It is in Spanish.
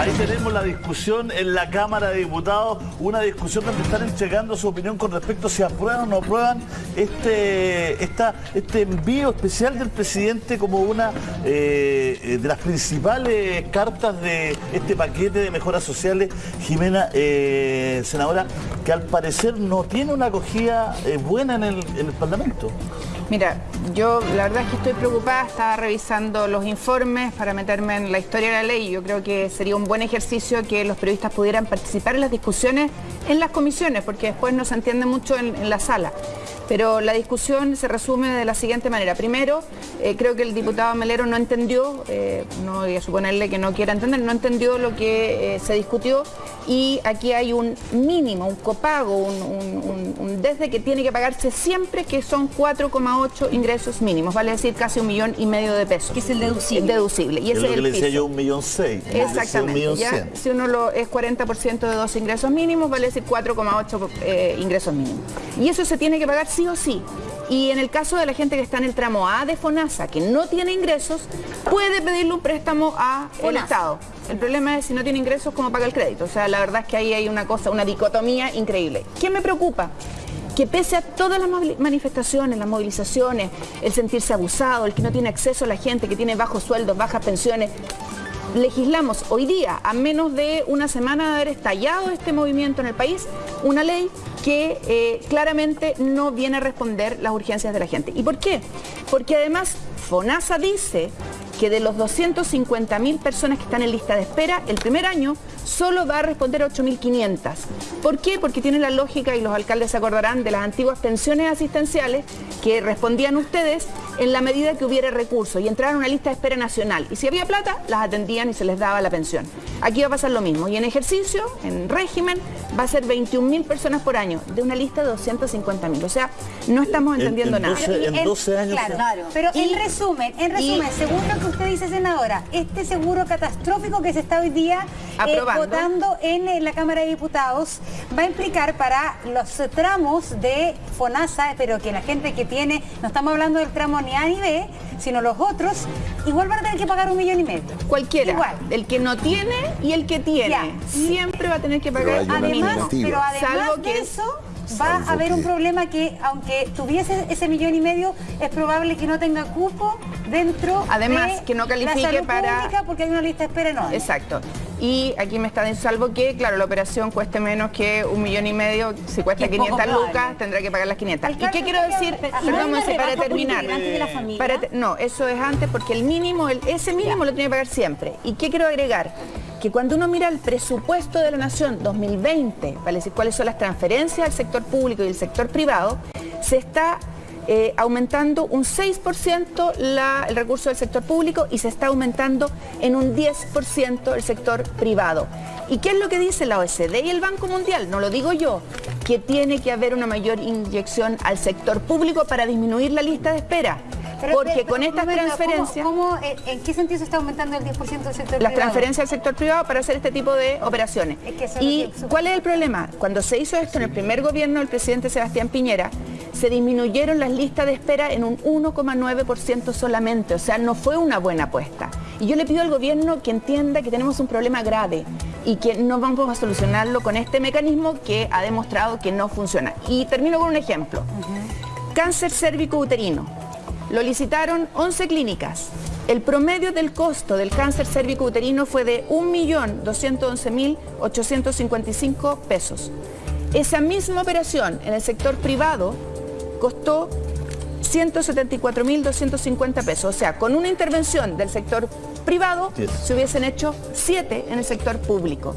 Ahí tenemos la discusión en la Cámara de Diputados, una discusión donde están entregando su opinión con respecto a si aprueban o no aprueban este, este envío especial del presidente como una eh, de las principales cartas de este paquete de mejoras sociales, Jimena, eh, senadora, que al parecer no tiene una acogida eh, buena en el Parlamento. Mira, yo la verdad es que estoy preocupada, estaba revisando los informes para meterme en la historia de la ley. Yo creo que sería un buen ejercicio que los periodistas pudieran participar en las discusiones en las comisiones, porque después no se entiende mucho en, la sala. Pero la discusión se resume de la siguiente manera. Primero, eh, creo que el diputado Melero no entendió, eh, no voy a suponerle que no quiera entender, no entendió lo que eh, se discutió y aquí hay un mínimo, un copago, un, un- un- desde que tiene que pagarse siempre, que son 4,8 ingresos mínimos, vale decir casi un millón y medio de pesos. Que es el deducible. Deducible. Y Es ese lo es que el le decía piso. yo, un millón seis. decía Un Exactamente. millón ya, si uno lo, es 40% de dos ingresos mínimos, vale decir 4,8 eh, ingresos mínimos. Y eso se tiene que pagar sí o sí. Y en el caso de la gente que está en el tramo A de FONASA, que no tiene ingresos, puede pedirle un préstamo a el. Estado. El problema es si no tiene ingresos, cómo paga el crédito. O sea, la verdad es que ahí hay una cosa, una dicotomía increíble. ¿Qué me preocupa? Que pese a todas las manifestaciones, las movilizaciones, el sentirse abusado, el que no tiene acceso a la gente, que tiene bajos sueldos, bajas pensiones, legislamos hoy día, a menos de una semana de haber estallado este movimiento en el país, una ley que eh, claramente no viene a responder las urgencias de la gente. ¿Y por qué? Porque además FONASA dice que de los 250 mil personas que están en lista de espera, el primer año solo va a responder a 8.500. ¿Por qué? Porque tiene la lógica, y los alcaldes se acordarán, de las antiguas pensiones asistenciales que respondían ustedes en la medida que hubiera recursos y entraron a una lista de espera nacional. Y si había plata, las atendían y se les daba la pensión. Aquí va a pasar lo mismo. Y en ejercicio, en régimen, va a ser 21 mil personas por año, de una lista de 250 mil. O sea, no estamos En- entendiendo en nada. 12 en En- 12 años. Claro, Claro. pero Y- en resumen, en resumen, y- según lo que usted dice, senadora, este seguro catastrófico que se está hoy día eh, Aprobando. votando en, eh, la Cámara de Diputados va a implicar para los tramos de FONASA, pero que la gente que tiene, no estamos hablando del tramo ni A ni B, sino los otros, igual van a tener que pagar un millón y medio. Cualquiera, Igual. el que no tiene y el que tiene, Ya. siempre va a tener que Pero pagar mínimo. Además, pero además Salvo de que- eso, va a haber un problema que, aunque tuviese ese millón y medio, es probable que no tenga cupo dentro Además, de que no califique la salud para- pública porque hay una lista de espera enorme. Exacto. Y aquí me está diciendo, salvo que, claro, la operación cueste menos que un millón y medio, si cuesta Que es poco 500 probable. lucas, tendrá que pagar las 500. ¿Y qué quiero ¿usted decir? Perdón, ¿hay una Monse, para terminar. integrante de la familia? Para te- no, eso es antes porque el mínimo, el- ese mínimo lo tiene que pagar siempre. ¿Y qué quiero agregar? Que cuando uno mira el presupuesto de la Nación 2020, para decir cuáles son las transferencias al sector público y el sector privado, se está eh, aumentando un 6% la- el recurso del sector público y se está aumentando en un 10% el sector privado. ¿Y qué es lo que dice la OECD y el Banco Mundial? No lo digo yo, que tiene que haber una mayor inyección al sector público para disminuir la lista de espera. Pero, Porque pero, con estas transferencias... ¿cómo- cómo, eh, ¿En qué sentido se está aumentando el 10% del sector las privado? transferencias al sector privado para hacer este tipo de operaciones. Es que ¿Y que- cuál es el problema? Cuando se hizo esto en el primer gobierno del presidente Sebastián Piñera, se disminuyeron las listas de espera en un 1,9% solamente, o sea, no fue una buena apuesta. Y yo le pido al gobierno que entienda que tenemos un problema grave y que no vamos a solucionarlo con este mecanismo que ha demostrado que no funciona. Y termino con un ejemplo. Cáncer cérvico uterino. Lo licitaron 11 clínicas. El promedio del costo del cáncer cérvico uterino fue de 1.211.855 pesos. Esa misma operación en el sector privado costó 174.250 pesos. O sea, con una intervención del sector privado Yes. se hubiesen hecho 7 en el sector público.